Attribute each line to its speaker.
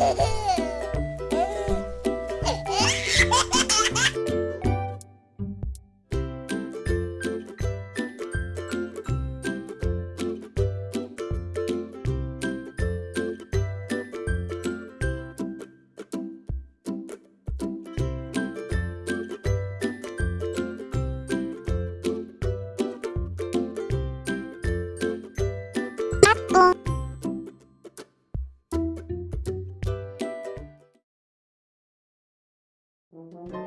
Speaker 1: Música
Speaker 2: Müzik